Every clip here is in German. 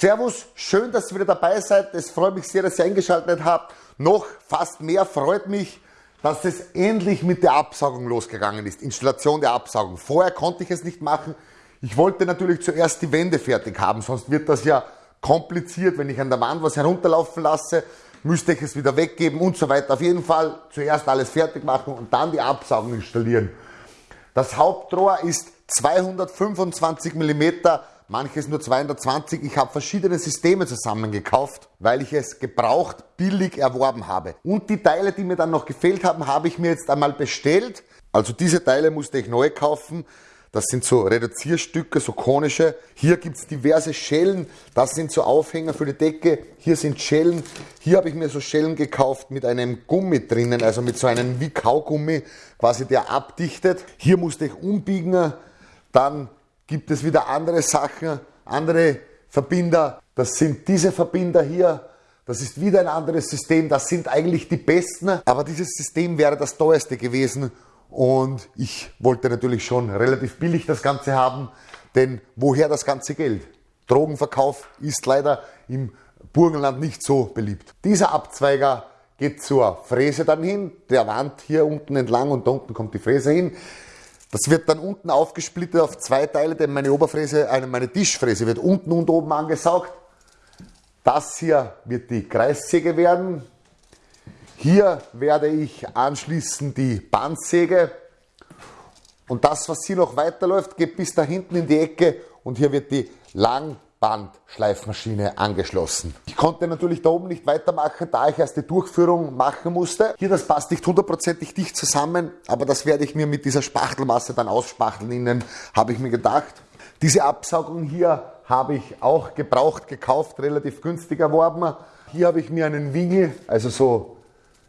Servus, schön, dass ihr wieder dabei seid. Es freut mich sehr, dass ihr eingeschaltet habt. Noch fast mehr freut mich, dass es endlich mit der Absaugung losgegangen ist. Installation der Absaugung. Vorher konnte ich es nicht machen. Ich wollte natürlich zuerst die Wände fertig haben, sonst wird das ja kompliziert, wenn ich an der Wand was herunterlaufen lasse, müsste ich es wieder weggeben und so weiter. Auf jeden Fall zuerst alles fertig machen und dann die Absaugung installieren. Das Hauptrohr ist 225 mm manches nur 220. Ich habe verschiedene Systeme zusammengekauft, weil ich es gebraucht billig erworben habe. Und die Teile, die mir dann noch gefehlt haben, habe ich mir jetzt einmal bestellt. Also diese Teile musste ich neu kaufen. Das sind so Reduzierstücke, so konische. Hier gibt es diverse Schellen. Das sind so Aufhänger für die Decke. Hier sind Schellen. Hier habe ich mir so Schellen gekauft mit einem Gummi drinnen, also mit so einem wie Kaugummi, quasi der abdichtet. Hier musste ich umbiegen. Dann gibt es wieder andere Sachen, andere Verbinder. Das sind diese Verbinder hier. Das ist wieder ein anderes System. Das sind eigentlich die besten. Aber dieses System wäre das teuerste gewesen. Und ich wollte natürlich schon relativ billig das Ganze haben. Denn woher das ganze Geld? Drogenverkauf ist leider im Burgenland nicht so beliebt. Dieser Abzweiger geht zur Fräse dann hin, der Wand hier unten entlang und da unten kommt die Fräse hin. Das wird dann unten aufgesplittet auf zwei Teile, denn meine Oberfräse, äh, meine Tischfräse wird unten und oben angesaugt. Das hier wird die Kreissäge werden. Hier werde ich anschließen die Bandsäge. Und das, was hier noch weiterläuft, geht bis da hinten in die Ecke und hier wird die Lang Bandschleifmaschine angeschlossen. Ich konnte natürlich da oben nicht weitermachen, da ich erst die Durchführung machen musste. Hier, das passt nicht hundertprozentig dicht zusammen, aber das werde ich mir mit dieser Spachtelmasse dann ausspachteln innen, habe ich mir gedacht. Diese Absaugung hier habe ich auch gebraucht, gekauft, relativ günstig erworben. Hier habe ich mir einen Wingel, also so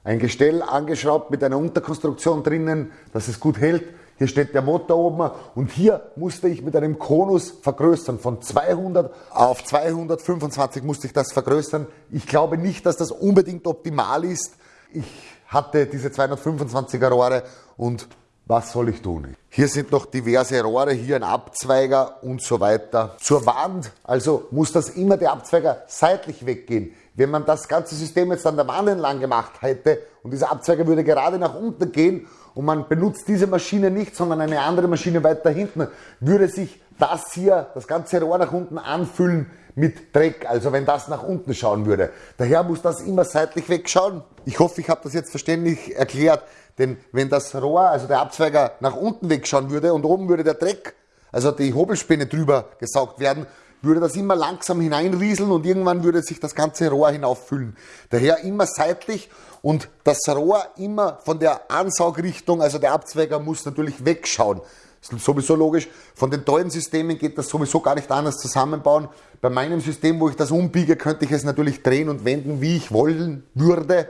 ein Gestell angeschraubt mit einer Unterkonstruktion drinnen, dass es gut hält. Hier steht der Motor oben und hier musste ich mit einem Konus vergrößern. Von 200 auf 225 musste ich das vergrößern. Ich glaube nicht, dass das unbedingt optimal ist. Ich hatte diese 225er Rohre und was soll ich tun? Hier sind noch diverse Rohre, hier ein Abzweiger und so weiter. Zur Wand, also muss das immer der Abzweiger seitlich weggehen. Wenn man das ganze System jetzt an der Wand entlang gemacht hätte und dieser Abzweiger würde gerade nach unten gehen und man benutzt diese Maschine nicht, sondern eine andere Maschine weiter hinten, würde sich das hier, das ganze Rohr nach unten anfüllen mit Dreck, also wenn das nach unten schauen würde. Daher muss das immer seitlich wegschauen. Ich hoffe, ich habe das jetzt verständlich erklärt, denn wenn das Rohr, also der Abzweiger nach unten wegschauen würde und oben würde der Dreck, also die Hobelspäne drüber gesaugt werden, würde das immer langsam hineinrieseln und irgendwann würde sich das ganze Rohr hinauffüllen. Daher immer seitlich und das Rohr immer von der Ansaugrichtung, also der Abzweiger muss natürlich wegschauen. Das ist sowieso logisch. Von den tollen Systemen geht das sowieso gar nicht anders zusammenbauen. Bei meinem System, wo ich das umbiege, könnte ich es natürlich drehen und wenden, wie ich wollen würde.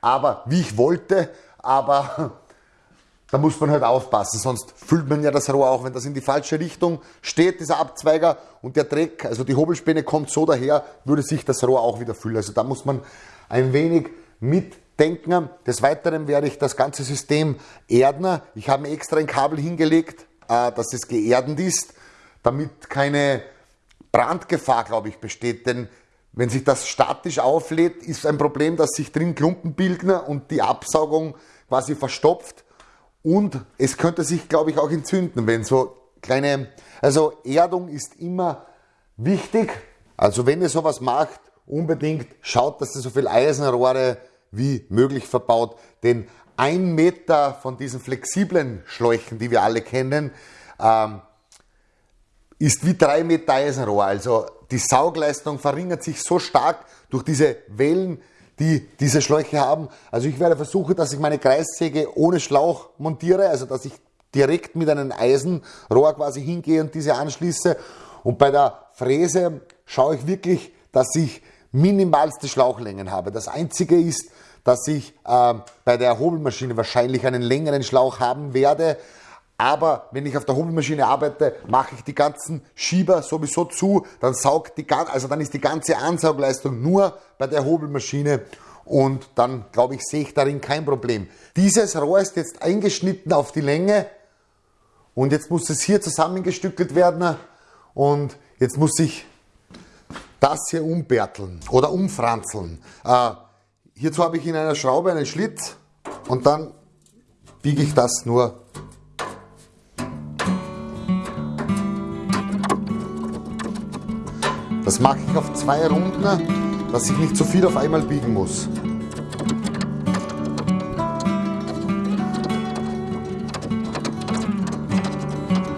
Aber wie ich wollte, aber da muss man halt aufpassen, sonst füllt man ja das Rohr auch, wenn das in die falsche Richtung steht, dieser Abzweiger und der Dreck, also die Hobelspäne kommt so daher, würde sich das Rohr auch wieder füllen. Also da muss man ein wenig mitdenken. Des Weiteren werde ich das ganze System erden. Ich habe mir extra ein Kabel hingelegt, äh, dass es geerdend ist, damit keine Brandgefahr, glaube ich, besteht. Denn wenn sich das statisch auflädt, ist ein Problem, dass sich drin Klumpen bilden und die Absaugung quasi verstopft und es könnte sich, glaube ich, auch entzünden, wenn so kleine, also Erdung ist immer wichtig. Also wenn ihr sowas macht, unbedingt schaut, dass ihr so viel Eisenrohre wie möglich verbaut. Denn ein Meter von diesen flexiblen Schläuchen, die wir alle kennen, ähm, ist wie drei Meter Eisenrohr. Also die Saugleistung verringert sich so stark durch diese Wellen, die diese Schläuche haben. Also ich werde versuchen, dass ich meine Kreissäge ohne Schlauch montiere, also dass ich direkt mit einem Eisenrohr quasi hingehe und diese anschließe. Und bei der Fräse schaue ich wirklich, dass ich minimalste Schlauchlängen habe. Das einzige ist, dass ich äh, bei der Hobelmaschine wahrscheinlich einen längeren Schlauch haben werde, aber wenn ich auf der Hobelmaschine arbeite, mache ich die ganzen Schieber sowieso zu, dann saugt die, also dann ist die ganze Ansaugleistung nur bei der Hobelmaschine und dann glaube ich, sehe ich darin kein Problem. Dieses Rohr ist jetzt eingeschnitten auf die Länge und jetzt muss es hier zusammengestückelt werden und jetzt muss ich das hier umbärteln oder umfranzeln. Äh, hierzu habe ich in einer Schraube einen Schlitz und dann biege ich das nur mache ich auf zwei Runden, dass ich nicht zu viel auf einmal biegen muss.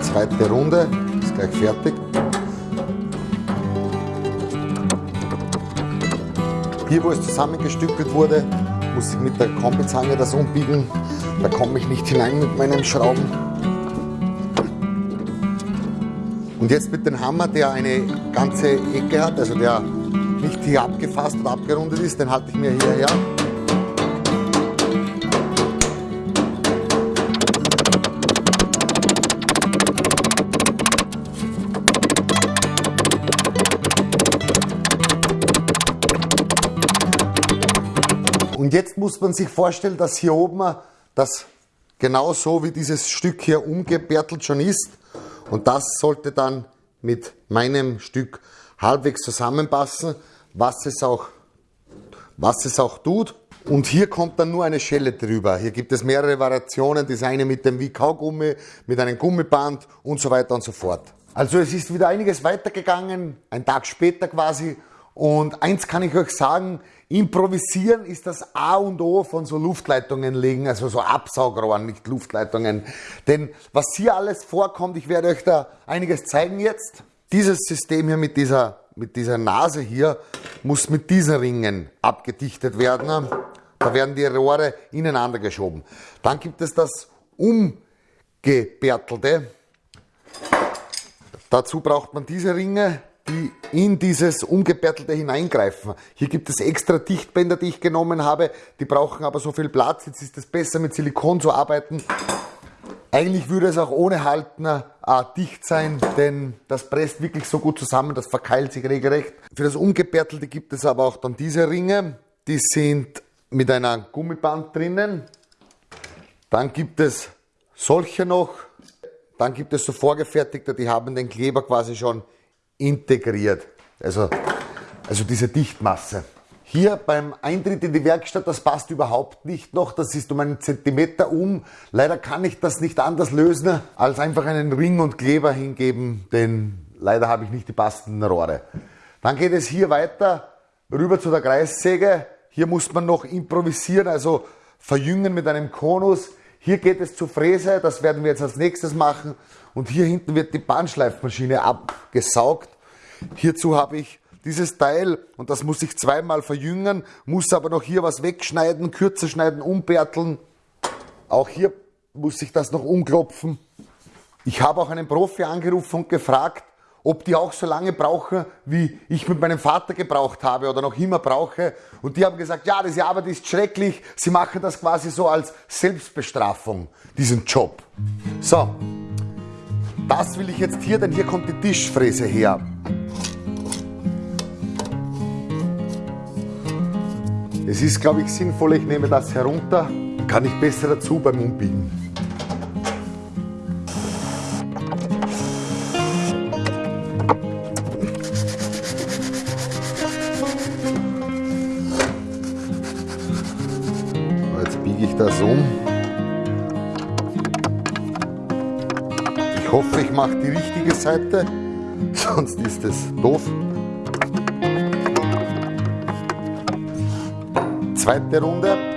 Zweite Runde, ist gleich fertig. Hier, wo es zusammengestückelt wurde, muss ich mit der Kombizange das umbiegen. Da komme ich nicht hinein mit meinen Schrauben. Und jetzt mit dem Hammer, der eine ganze Ecke hat, also der nicht hier abgefasst und abgerundet ist, den halte ich mir hierher. Und jetzt muss man sich vorstellen, dass hier oben das genauso wie dieses Stück hier umgebärtelt schon ist. Und das sollte dann mit meinem Stück halbwegs zusammenpassen, was es auch, was es auch tut. Und hier kommt dann nur eine Schelle drüber. Hier gibt es mehrere Variationen, das eine mit dem wie Kaugummi, mit einem Gummiband und so weiter und so fort. Also es ist wieder einiges weitergegangen, ein Tag später quasi. Und eins kann ich euch sagen, Improvisieren ist das A und O von so Luftleitungen legen, also so Absaugrohren, nicht Luftleitungen. Denn was hier alles vorkommt, ich werde euch da einiges zeigen jetzt. Dieses System hier mit dieser, mit dieser Nase hier muss mit diesen Ringen abgedichtet werden. Da werden die Rohre ineinander geschoben. Dann gibt es das umgebärtelte. Dazu braucht man diese Ringe, die in dieses Umgebärtelte hineingreifen. Hier gibt es extra Dichtbänder, die ich genommen habe, die brauchen aber so viel Platz. Jetzt ist es besser mit Silikon zu arbeiten. Eigentlich würde es auch ohne Haltner äh, dicht sein, denn das presst wirklich so gut zusammen, das verkeilt sich regelrecht. Für das Umgebärtelte gibt es aber auch dann diese Ringe, die sind mit einer Gummiband drinnen. Dann gibt es solche noch. Dann gibt es so vorgefertigte, die haben den Kleber quasi schon integriert. Also, also diese Dichtmasse. Hier beim Eintritt in die Werkstatt, das passt überhaupt nicht noch. Das ist um einen Zentimeter um. Leider kann ich das nicht anders lösen, als einfach einen Ring und Kleber hingeben, denn leider habe ich nicht die passenden Rohre. Dann geht es hier weiter rüber zu der Kreissäge. Hier muss man noch improvisieren, also verjüngen mit einem Konus. Hier geht es zur Fräse, das werden wir jetzt als nächstes machen. Und hier hinten wird die Bahnschleifmaschine abgesaugt. Hierzu habe ich dieses Teil und das muss ich zweimal verjüngen, muss aber noch hier was wegschneiden, kürzer schneiden, umbärteln. Auch hier muss ich das noch umklopfen. Ich habe auch einen Profi angerufen und gefragt, ob die auch so lange brauchen, wie ich mit meinem Vater gebraucht habe oder noch immer brauche. Und die haben gesagt, ja, diese Arbeit ist schrecklich. Sie machen das quasi so als Selbstbestrafung, diesen Job. So, das will ich jetzt hier, denn hier kommt die Tischfräse her. Es ist, glaube ich, sinnvoll, ich nehme das herunter, kann ich besser dazu beim Umbiegen. Mache die richtige Seite, sonst ist es doof. Zweite Runde.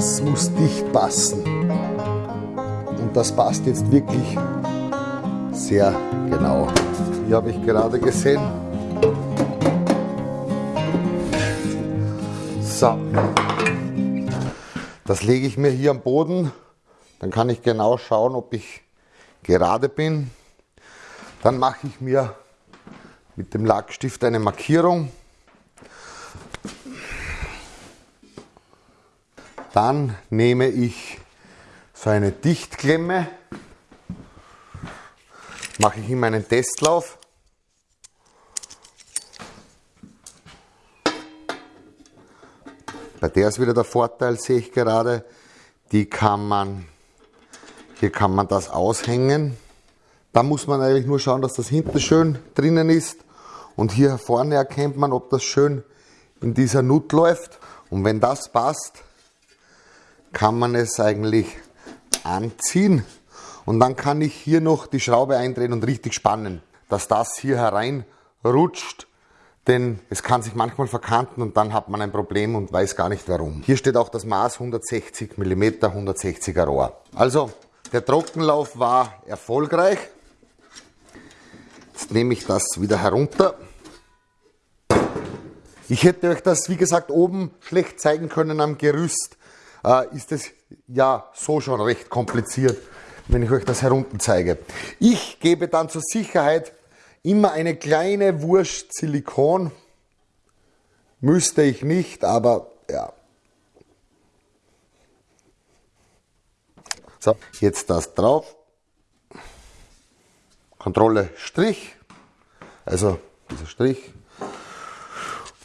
Das muss dicht passen. Und das passt jetzt wirklich sehr genau. Hier habe ich gerade gesehen. So. Das lege ich mir hier am Boden. Dann kann ich genau schauen, ob ich gerade bin. Dann mache ich mir mit dem Lackstift eine Markierung. Dann nehme ich so eine Dichtklemme. Mache ich in meinen Testlauf. Bei der ist wieder der Vorteil, sehe ich gerade. Die kann man, hier kann man das aushängen. Da muss man eigentlich nur schauen, dass das hinten schön drinnen ist. Und hier vorne erkennt man, ob das schön in dieser Nut läuft. Und wenn das passt, kann man es eigentlich anziehen. Und dann kann ich hier noch die Schraube eindrehen und richtig spannen, dass das hier hereinrutscht denn es kann sich manchmal verkanten und dann hat man ein Problem und weiß gar nicht warum. Hier steht auch das Maß 160 mm 160er Rohr. Also der Trockenlauf war erfolgreich. Jetzt nehme ich das wieder herunter. Ich hätte euch das, wie gesagt, oben schlecht zeigen können am Gerüst. Äh, ist es ja so schon recht kompliziert, wenn ich euch das herunter zeige. Ich gebe dann zur Sicherheit Immer eine kleine Wurst Silikon. Müsste ich nicht, aber ja. So, jetzt das drauf. Kontrolle Strich. Also dieser Strich.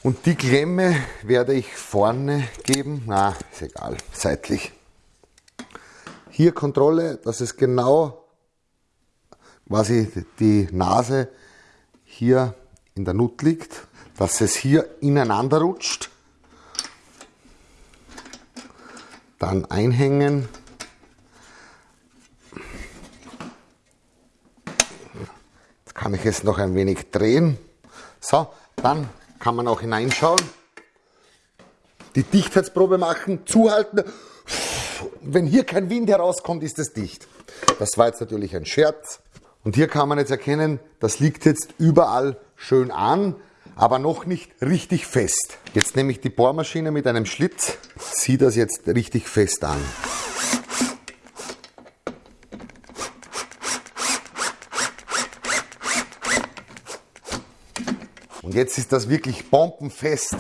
Und die Klemme werde ich vorne geben. Na, ist egal, seitlich. Hier Kontrolle, dass es genau quasi die Nase hier in der Nut liegt, dass es hier ineinander rutscht. Dann einhängen. Jetzt kann ich es noch ein wenig drehen. So, dann kann man auch hineinschauen. Die Dichtheitsprobe machen, zuhalten. Wenn hier kein Wind herauskommt, ist es dicht. Das war jetzt natürlich ein Scherz. Und hier kann man jetzt erkennen, das liegt jetzt überall schön an, aber noch nicht richtig fest. Jetzt nehme ich die Bohrmaschine mit einem Schlitz, ziehe das jetzt richtig fest an. Jetzt ist das wirklich bombenfest.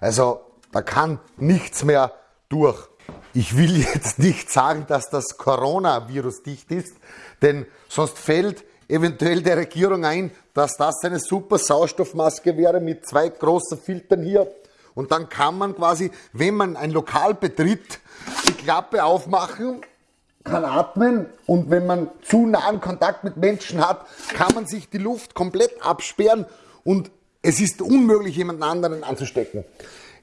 Also da kann nichts mehr durch. Ich will jetzt nicht sagen, dass das Coronavirus dicht ist, denn sonst fällt eventuell der Regierung ein, dass das eine super Sauerstoffmaske wäre mit zwei großen Filtern hier. Und dann kann man quasi, wenn man ein Lokal betritt, die Klappe aufmachen, kann atmen und wenn man zu nahen Kontakt mit Menschen hat, kann man sich die Luft komplett absperren und es ist unmöglich, jemanden anderen anzustecken.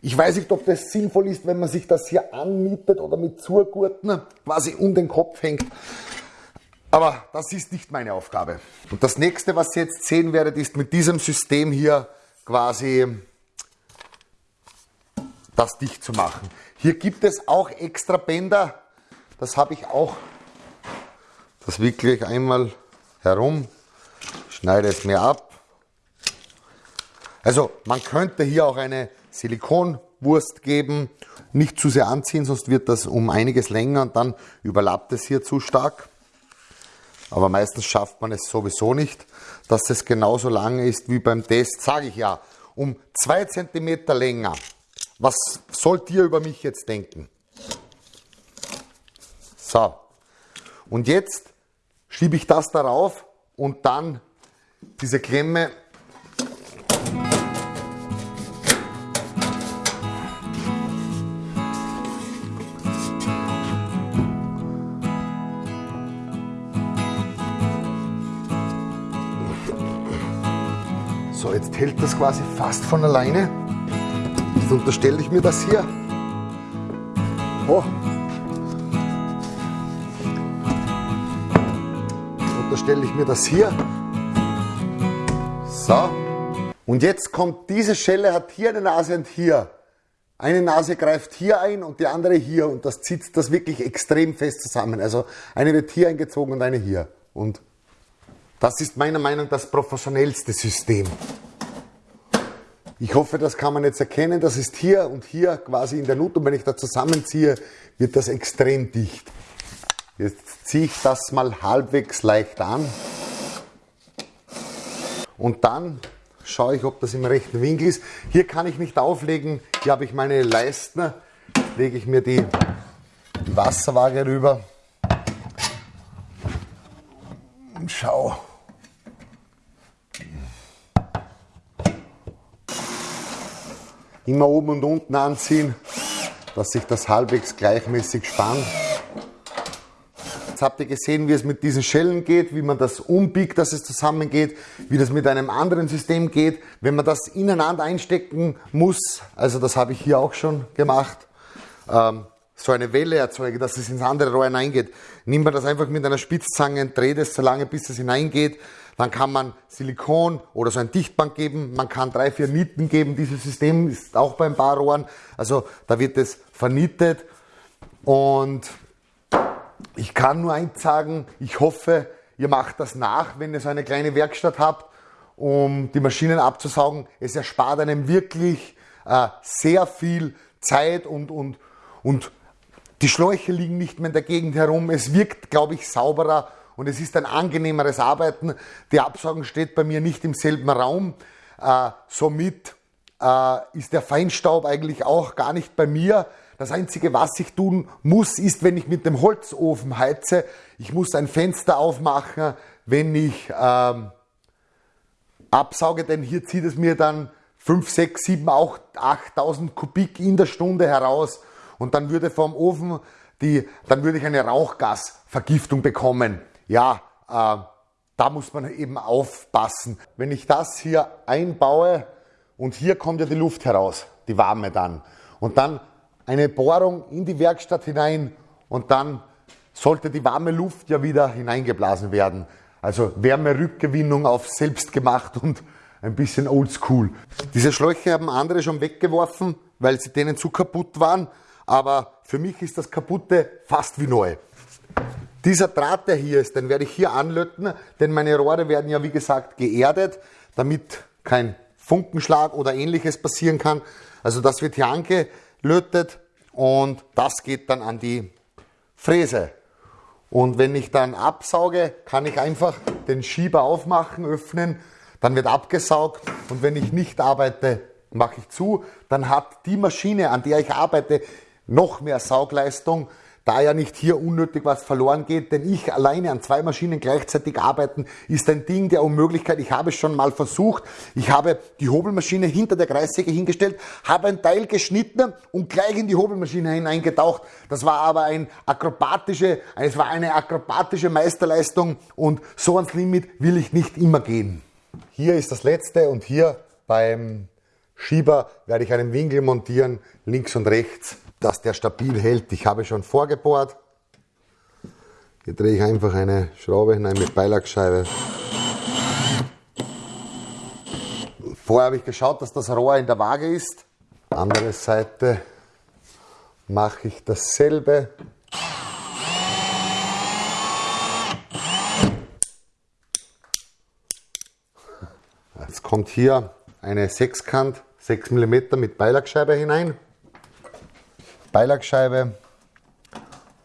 Ich weiß nicht, ob das sinnvoll ist, wenn man sich das hier anmietet oder mit Zurgurten quasi um den Kopf hängt. Aber das ist nicht meine Aufgabe. Und das nächste, was ihr jetzt sehen werdet, ist mit diesem System hier quasi das dicht zu machen. Hier gibt es auch extra Bänder. Das habe ich auch. Das wickle ich einmal herum, schneide es mir ab. Also man könnte hier auch eine Silikonwurst geben. Nicht zu sehr anziehen, sonst wird das um einiges länger und dann überlappt es hier zu stark. Aber meistens schafft man es sowieso nicht, dass es genauso lang ist wie beim Test, sage ich ja, um zwei Zentimeter länger. Was sollt ihr über mich jetzt denken? So, und jetzt schiebe ich das darauf und dann diese Klemme hält das quasi fast von alleine. Jetzt unterstelle ich mir das hier. Oh. Unterstelle ich mir das hier. So. Und jetzt kommt diese Schelle, hat hier eine Nase und hier. Eine Nase greift hier ein und die andere hier und das zieht das wirklich extrem fest zusammen. Also eine wird hier eingezogen und eine hier. Und das ist meiner Meinung nach das professionellste System. Ich hoffe, das kann man jetzt erkennen. Das ist hier und hier quasi in der Nut. Und wenn ich da zusammenziehe, wird das extrem dicht. Jetzt ziehe ich das mal halbwegs leicht an. Und dann schaue ich, ob das im rechten Winkel ist. Hier kann ich nicht auflegen. Hier habe ich meine Leisten. Lege ich mir die Wasserwaage rüber. Und schau. Immer oben und unten anziehen, dass sich das halbwegs gleichmäßig spannt. Jetzt habt ihr gesehen, wie es mit diesen Schellen geht, wie man das umbiegt, dass es zusammengeht, wie das mit einem anderen System geht, wenn man das ineinander einstecken muss. Also das habe ich hier auch schon gemacht. Ähm, so eine Welle erzeuge, dass es ins andere Rohr hineingeht. Nimmt man das einfach mit einer Spitzzange, dreht es so lange, bis es hineingeht. Dann kann man Silikon oder so ein Dichtband geben. Man kann drei, vier Nieten geben. Dieses System ist auch bei ein paar Rohren. Also da wird es vernietet. Und ich kann nur eins sagen, ich hoffe, ihr macht das nach, wenn ihr so eine kleine Werkstatt habt, um die Maschinen abzusaugen. Es erspart einem wirklich äh, sehr viel Zeit und, und, und die Schläuche liegen nicht mehr in der Gegend herum. Es wirkt, glaube ich, sauberer und es ist ein angenehmeres Arbeiten. Die Absaugung steht bei mir nicht im selben Raum. Äh, somit äh, ist der Feinstaub eigentlich auch gar nicht bei mir. Das Einzige, was ich tun muss, ist, wenn ich mit dem Holzofen heize, ich muss ein Fenster aufmachen, wenn ich ähm, absauge, denn hier zieht es mir dann 5, 6, 7, 8, 8000 Kubik in der Stunde heraus und dann würde vom Ofen die, dann würde ich eine Rauchgasvergiftung bekommen. Ja, äh, da muss man eben aufpassen. Wenn ich das hier einbaue und hier kommt ja die Luft heraus, die warme dann, und dann eine Bohrung in die Werkstatt hinein und dann sollte die warme Luft ja wieder hineingeblasen werden. Also Wärmerückgewinnung auf selbst gemacht und ein bisschen oldschool. Diese Schläuche haben andere schon weggeworfen, weil sie denen zu kaputt waren aber für mich ist das kaputte fast wie neu. Dieser Draht, der hier ist, den werde ich hier anlöten, denn meine Rohre werden ja wie gesagt geerdet, damit kein Funkenschlag oder ähnliches passieren kann. Also das wird hier angelötet und das geht dann an die Fräse. Und wenn ich dann absauge, kann ich einfach den Schieber aufmachen, öffnen, dann wird abgesaugt und wenn ich nicht arbeite, mache ich zu, dann hat die Maschine, an der ich arbeite, noch mehr Saugleistung, da ja nicht hier unnötig was verloren geht, denn ich alleine an zwei Maschinen gleichzeitig arbeiten ist ein Ding der Unmöglichkeit. Ich habe es schon mal versucht. Ich habe die Hobelmaschine hinter der Kreissäge hingestellt, habe ein Teil geschnitten und gleich in die Hobelmaschine hineingetaucht. Das war aber ein akrobatische, es war eine akrobatische Meisterleistung und so ans Limit will ich nicht immer gehen. Hier ist das letzte und hier beim Schieber werde ich einen Winkel montieren, links und rechts dass der stabil hält. Ich habe schon vorgebohrt. Hier drehe ich einfach eine Schraube hinein mit Beilagscheibe. Vorher habe ich geschaut, dass das Rohr in der Waage ist. Andere Seite mache ich dasselbe. Jetzt kommt hier eine Sechskant, 6 mm mit Beilagscheibe hinein. Beilagscheibe,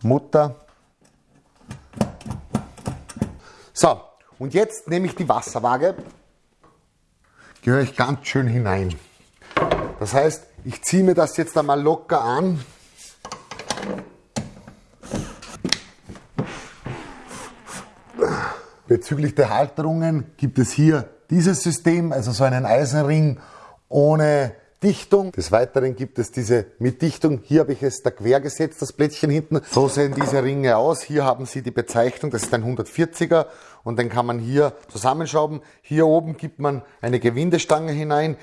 Mutter. So, und jetzt nehme ich die Wasserwaage, gehöre ich ganz schön hinein. Das heißt, ich ziehe mir das jetzt einmal locker an. Bezüglich der Halterungen gibt es hier dieses System, also so einen Eisenring ohne Dichtung. Des Weiteren gibt es diese mit Dichtung. Hier habe ich es da quer gesetzt, das Plättchen hinten. So sehen diese Ringe aus. Hier haben Sie die Bezeichnung, das ist ein 140er und den kann man hier zusammenschrauben. Hier oben gibt man eine Gewindestange hinein.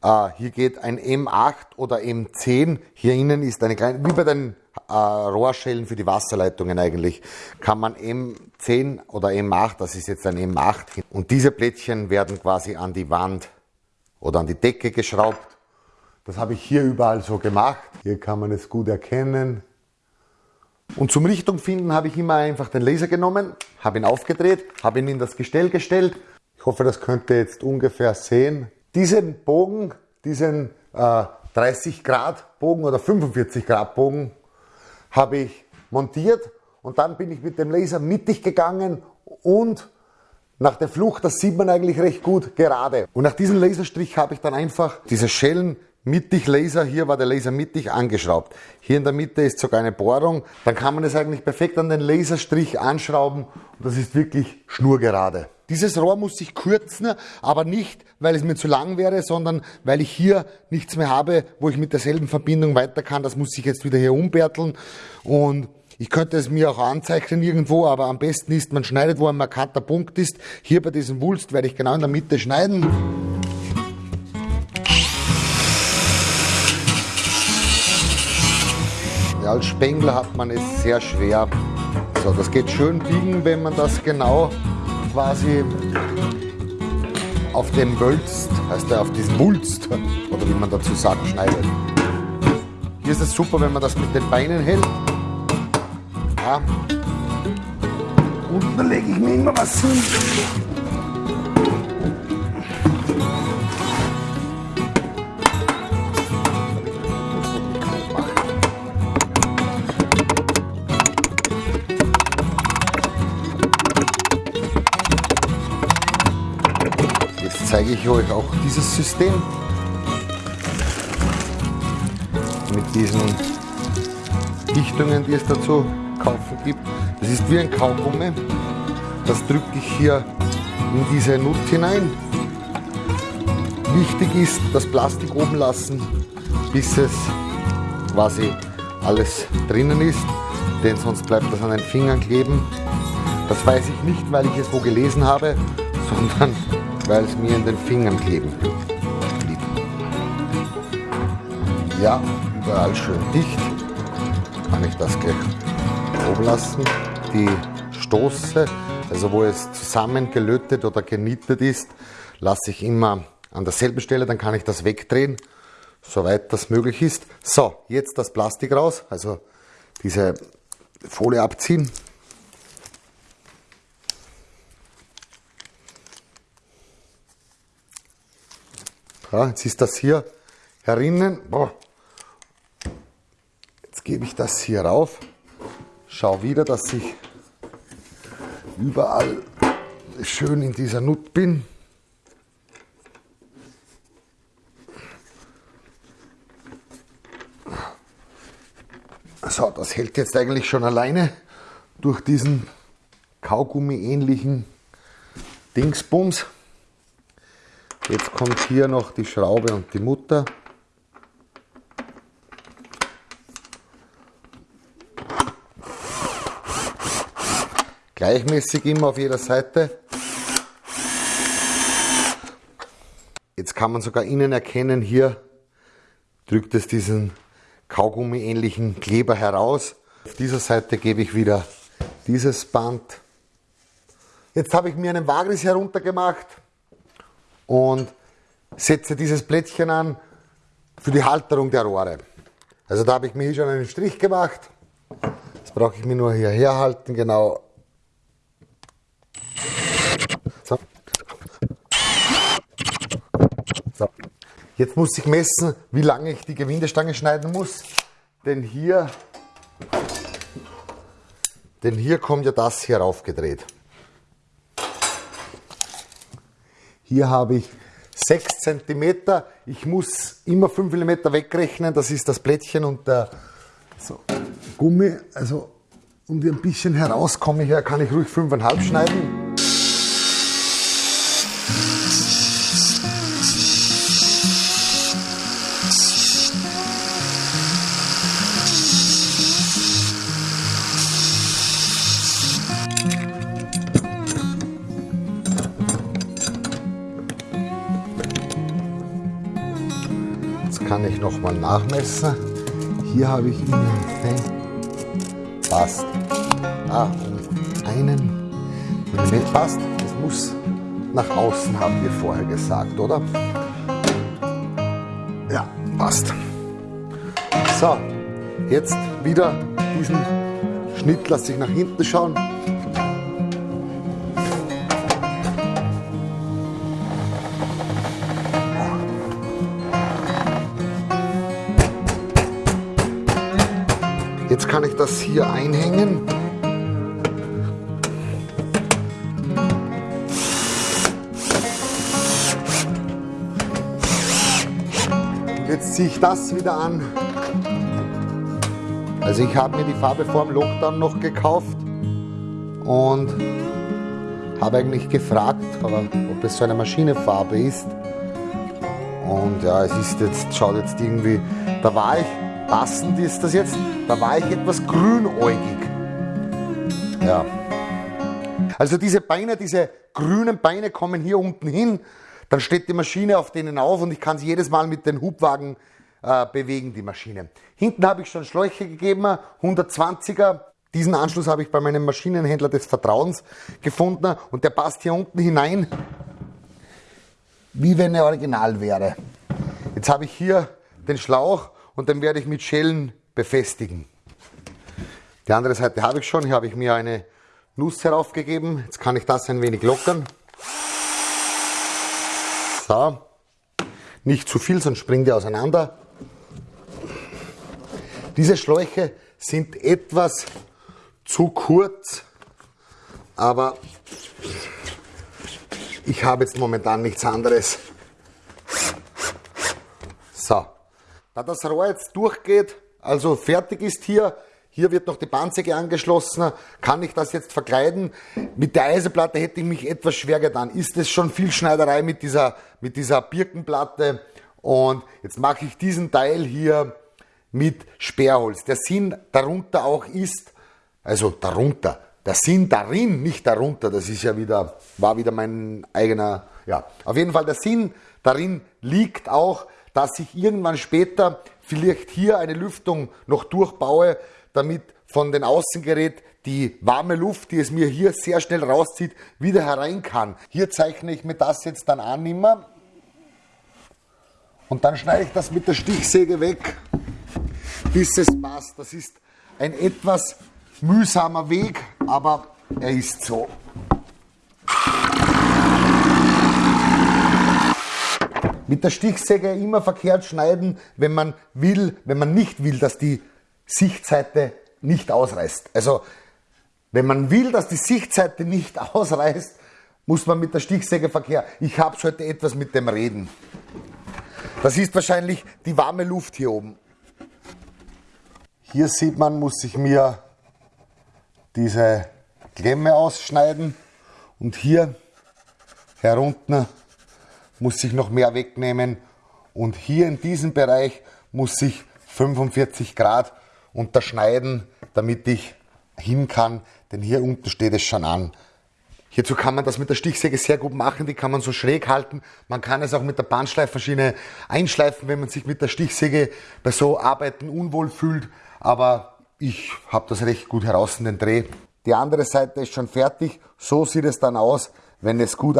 Uh, hier geht ein M8 oder M10. Hier innen ist eine kleine, wie bei den uh, Rohrschellen für die Wasserleitungen eigentlich, kann man M10 oder M8, das ist jetzt ein M8. Und diese Plättchen werden quasi an die Wand oder an die Decke geschraubt das habe ich hier überall so gemacht. Hier kann man es gut erkennen. Und zum Richtung finden habe ich immer einfach den Laser genommen, habe ihn aufgedreht, habe ihn in das Gestell gestellt. Ich hoffe, das könnt ihr jetzt ungefähr sehen. Diesen Bogen, diesen äh, 30 Grad Bogen oder 45 Grad Bogen habe ich montiert und dann bin ich mit dem Laser mittig gegangen und nach der Flucht, das sieht man eigentlich recht gut gerade. Und nach diesem Laserstrich habe ich dann einfach diese Schellen mittig Laser, hier war der Laser mittig angeschraubt. Hier in der Mitte ist sogar eine Bohrung. Dann kann man es eigentlich perfekt an den Laserstrich anschrauben und das ist wirklich schnurgerade. Dieses Rohr muss ich kürzen, aber nicht, weil es mir zu lang wäre, sondern weil ich hier nichts mehr habe, wo ich mit derselben Verbindung weiter kann. Das muss ich jetzt wieder hier umbärteln und ich könnte es mir auch anzeichnen irgendwo, aber am besten ist, man schneidet, wo ein markanter Punkt ist. Hier bei diesem Wulst werde ich genau in der Mitte schneiden. Als Spengler hat man es sehr schwer. So, das geht schön biegen, wenn man das genau quasi auf dem Wölzt, heißt er auf diesem Wulst, oder wie man dazu sagt, schneidet. Hier ist es super, wenn man das mit den Beinen hält. Ja. Unten lege ich mir immer was hin. Jetzt zeige ich euch auch dieses System mit diesen Dichtungen, die es dazu kaufen gibt. Das ist wie ein Kaugummi. Das drücke ich hier in diese Nut hinein. Wichtig ist, das Plastik oben lassen, bis es quasi alles drinnen ist, denn sonst bleibt das an den Fingern kleben. Das weiß ich nicht, weil ich es wo gelesen habe, sondern weil es mir in den Fingern kleben blieb. Ja, überall schön dicht. Kann ich das gleich oben lassen. Die Stoße, also wo es zusammengelötet oder genietet ist, lasse ich immer an derselben Stelle, dann kann ich das wegdrehen, soweit das möglich ist. So, jetzt das Plastik raus, also diese Folie abziehen. Ja, jetzt ist das hier herinnen. Boah. Jetzt gebe ich das hier rauf. Schau wieder, dass ich überall schön in dieser Nut bin. So, das hält jetzt eigentlich schon alleine durch diesen Kaugummi-ähnlichen Dingsbums. Jetzt kommt hier noch die Schraube und die Mutter. Gleichmäßig immer auf jeder Seite. Jetzt kann man sogar innen erkennen, hier drückt es diesen Kaugummi-ähnlichen Kleber heraus. Auf dieser Seite gebe ich wieder dieses Band. Jetzt habe ich mir einen Wagris heruntergemacht und setze dieses Plättchen an für die Halterung der Rohre. Also da habe ich mir hier schon einen Strich gemacht. Das brauche ich mir nur hier herhalten, genau. So. so. Jetzt muss ich messen, wie lange ich die Gewindestange schneiden muss. Denn hier, denn hier kommt ja das hier raufgedreht. Hier habe ich 6 cm. Ich muss immer 5 mm wegrechnen. Das ist das Plättchen und der so, Gummi. Also um ein bisschen herauskomme hier, kann ich ruhig 5,5 schneiden. Ich noch mal nachmessen. Hier habe ich ungefähr passt. Ah, um einen Millimeter passt. Es muss nach außen, haben wir vorher gesagt, oder? Ja, passt. So, jetzt wieder diesen Schnitt lasse ich nach hinten schauen. Das hier einhängen. jetzt ziehe ich das wieder an. Also ich habe mir die Farbe vor dem Lockdown noch gekauft und habe eigentlich gefragt, ob es so eine Maschinefarbe ist. Und ja, es ist jetzt, schaut jetzt irgendwie, da war ich, passend ist das jetzt, da war ich etwas grünäugig. Ja. Also diese Beine, diese grünen Beine kommen hier unten hin, dann steht die Maschine auf denen auf und ich kann sie jedes Mal mit den Hubwagen äh, bewegen, die Maschine. Hinten habe ich schon Schläuche gegeben, 120er. Diesen Anschluss habe ich bei meinem Maschinenhändler des Vertrauens gefunden und der passt hier unten hinein, wie wenn er original wäre. Jetzt habe ich hier den Schlauch und den werde ich mit Schellen befestigen. Die andere Seite habe ich schon, hier habe ich mir eine Nuss heraufgegeben. Jetzt kann ich das ein wenig lockern. So. Nicht zu viel, sonst springt die auseinander. Diese Schläuche sind etwas zu kurz, aber ich habe jetzt momentan nichts anderes. So, da das Rohr jetzt durchgeht, also fertig ist hier, hier wird noch die Bandsäge angeschlossen, kann ich das jetzt verkleiden. Mit der Eisenplatte hätte ich mich etwas schwer getan. Ist es schon viel Schneiderei mit dieser, mit dieser Birkenplatte? Und jetzt mache ich diesen Teil hier mit Sperrholz. Der Sinn darunter auch ist, also darunter, der Sinn darin, nicht darunter, das ist ja wieder, war wieder mein eigener, ja. Auf jeden Fall der Sinn darin liegt auch, dass ich irgendwann später vielleicht hier eine Lüftung noch durchbaue, damit von den Außengerät die warme Luft, die es mir hier sehr schnell rauszieht, wieder herein kann. Hier zeichne ich mir das jetzt dann an immer und dann schneide ich das mit der Stichsäge weg bis es passt. Das ist ein etwas mühsamer Weg, aber er ist so. Mit der Stichsäge immer verkehrt schneiden, wenn man will, wenn man nicht will, dass die Sichtseite nicht ausreißt. Also, wenn man will, dass die Sichtseite nicht ausreißt, muss man mit der Stichsäge verkehren. Ich habe heute etwas mit dem Reden. Das ist wahrscheinlich die warme Luft hier oben. Hier sieht man, muss ich mir diese Klemme ausschneiden und hier herunten muss ich noch mehr wegnehmen und hier in diesem Bereich muss ich 45 Grad unterschneiden, damit ich hin kann, denn hier unten steht es schon an. Hierzu kann man das mit der Stichsäge sehr gut machen, die kann man so schräg halten. Man kann es auch mit der Bandschleifmaschine einschleifen, wenn man sich mit der Stichsäge bei so Arbeiten unwohl fühlt aber ich habe das recht gut heraus in den Dreh. Die andere Seite ist schon fertig. So sieht es dann aus, wenn es gut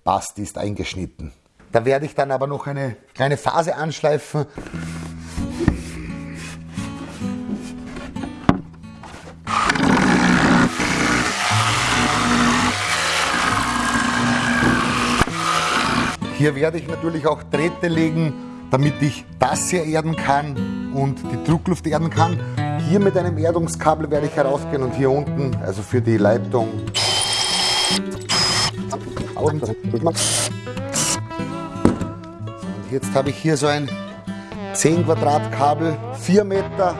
eingepasst ist, eingeschnitten. Da werde ich dann aber noch eine kleine Phase anschleifen. Hier werde ich natürlich auch Drähte legen, damit ich das hier erden kann und die Druckluft erden kann. Hier mit einem Erdungskabel werde ich herausgehen und hier unten, also für die Leitung. Und jetzt habe ich hier so ein 10 Quadrat Kabel, 4 Meter,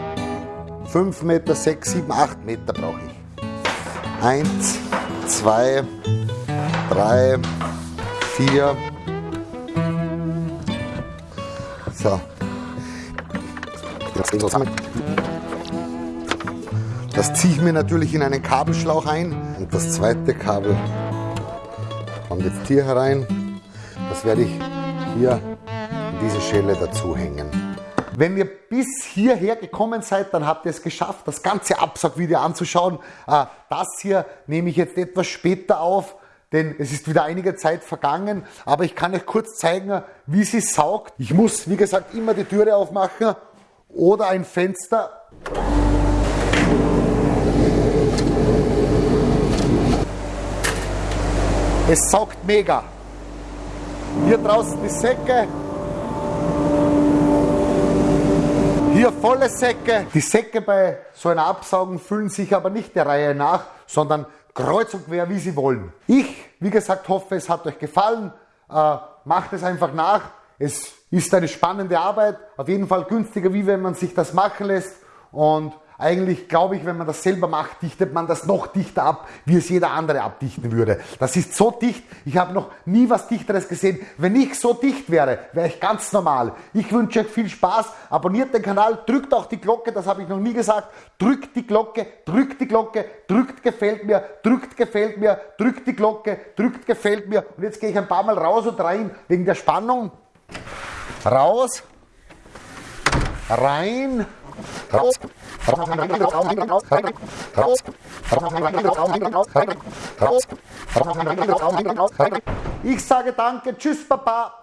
5 Meter, 6, 7, 8 Meter brauche ich. 1, 2, 3, 4, So. Das ziehe ich mir natürlich in einen Kabelschlauch ein. Und das zweite Kabel kommt jetzt hier herein. Das werde ich hier in diese Schelle dazu hängen. Wenn ihr bis hierher gekommen seid, dann habt ihr es geschafft, das ganze Absaugvideo anzuschauen. Äh, das hier nehme ich jetzt etwas später auf denn es ist wieder einige Zeit vergangen, aber ich kann euch kurz zeigen, wie sie saugt. Ich muss, wie gesagt, immer die Türe aufmachen oder ein Fenster. Es saugt mega. Hier draußen die Säcke. Hier volle Säcke. Die Säcke bei so einer Absaugung füllen sich aber nicht der Reihe nach, sondern kreuz und quer, wie Sie wollen. Ich, wie gesagt, hoffe, es hat euch gefallen. Äh, macht es einfach nach. Es ist eine spannende Arbeit, auf jeden Fall günstiger, wie wenn man sich das machen lässt und eigentlich glaube ich, wenn man das selber macht, dichtet man das noch dichter ab, wie es jeder andere abdichten würde. Das ist so dicht, ich habe noch nie was Dichteres gesehen. Wenn ich so dicht wäre, wäre ich ganz normal. Ich wünsche euch viel Spaß, abonniert den Kanal, drückt auch die Glocke, das habe ich noch nie gesagt. Drückt die Glocke, drückt die Glocke, drückt gefällt mir, drückt gefällt mir, drückt die Glocke, drückt gefällt mir. Und jetzt gehe ich ein paar Mal raus und rein wegen der Spannung. Raus, rein, raus. Ich sage danke, tschüss Papa.